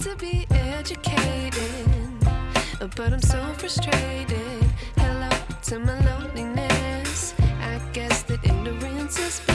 to be educated, but I'm so frustrated. Hello to my loneliness. I guess that ignorance is.